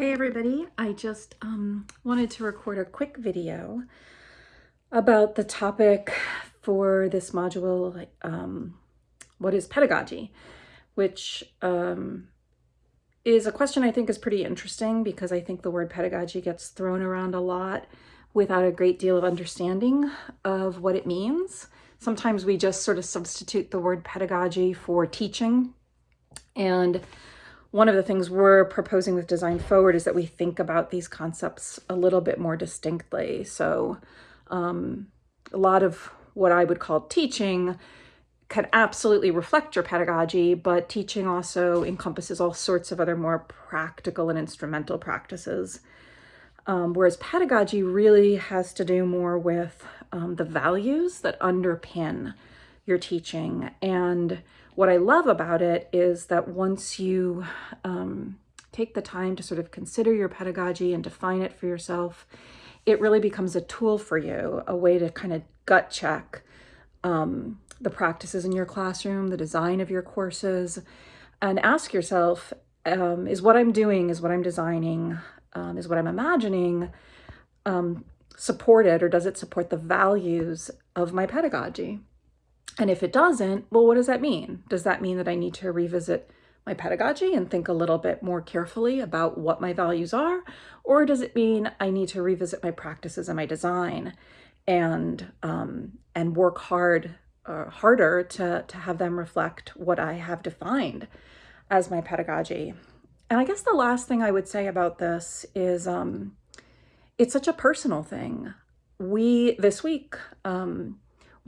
Hey everybody, I just um, wanted to record a quick video about the topic for this module, um, what is pedagogy, which um, is a question I think is pretty interesting because I think the word pedagogy gets thrown around a lot without a great deal of understanding of what it means. Sometimes we just sort of substitute the word pedagogy for teaching and one of the things we're proposing with Design Forward is that we think about these concepts a little bit more distinctly. So um, a lot of what I would call teaching can absolutely reflect your pedagogy, but teaching also encompasses all sorts of other more practical and instrumental practices. Um, whereas pedagogy really has to do more with um, the values that underpin your teaching. And what I love about it is that once you um, take the time to sort of consider your pedagogy and define it for yourself, it really becomes a tool for you, a way to kind of gut check um, the practices in your classroom, the design of your courses, and ask yourself, um, is what I'm doing, is what I'm designing, um, is what I'm imagining um, supported or does it support the values of my pedagogy? And if it doesn't, well, what does that mean? Does that mean that I need to revisit my pedagogy and think a little bit more carefully about what my values are? Or does it mean I need to revisit my practices and my design and um, and work hard uh, harder to, to have them reflect what I have defined as my pedagogy? And I guess the last thing I would say about this is um, it's such a personal thing. We, this week, um,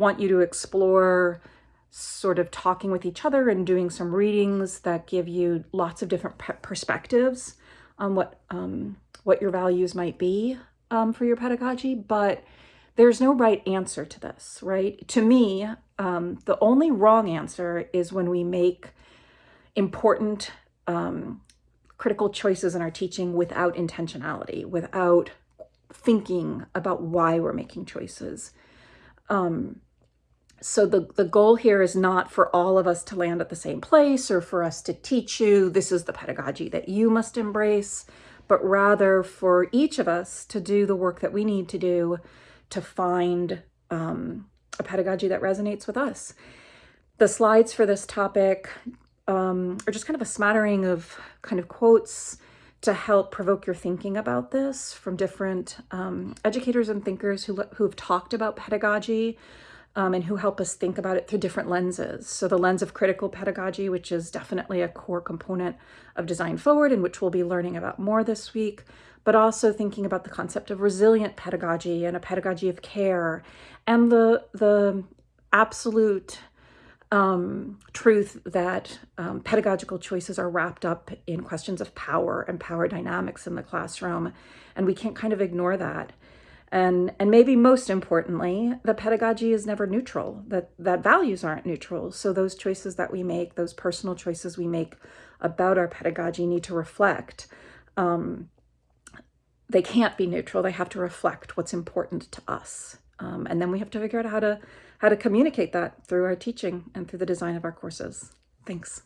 want you to explore sort of talking with each other and doing some readings that give you lots of different perspectives on what um, what your values might be um, for your pedagogy, but there's no right answer to this, right? To me, um, the only wrong answer is when we make important um, critical choices in our teaching without intentionality, without thinking about why we're making choices. Um, so the, the goal here is not for all of us to land at the same place or for us to teach you this is the pedagogy that you must embrace, but rather for each of us to do the work that we need to do to find um, a pedagogy that resonates with us. The slides for this topic um, are just kind of a smattering of kind of quotes to help provoke your thinking about this from different um, educators and thinkers who, who have talked about pedagogy um, and who help us think about it through different lenses. So the lens of critical pedagogy, which is definitely a core component of Design Forward and which we'll be learning about more this week, but also thinking about the concept of resilient pedagogy and a pedagogy of care and the, the absolute um, truth that um, pedagogical choices are wrapped up in questions of power and power dynamics in the classroom. And we can't kind of ignore that. And, and maybe most importantly, the pedagogy is never neutral, that, that values aren't neutral. So those choices that we make, those personal choices we make about our pedagogy need to reflect. Um, they can't be neutral. They have to reflect what's important to us. Um, and then we have to figure out how to, how to communicate that through our teaching and through the design of our courses. Thanks.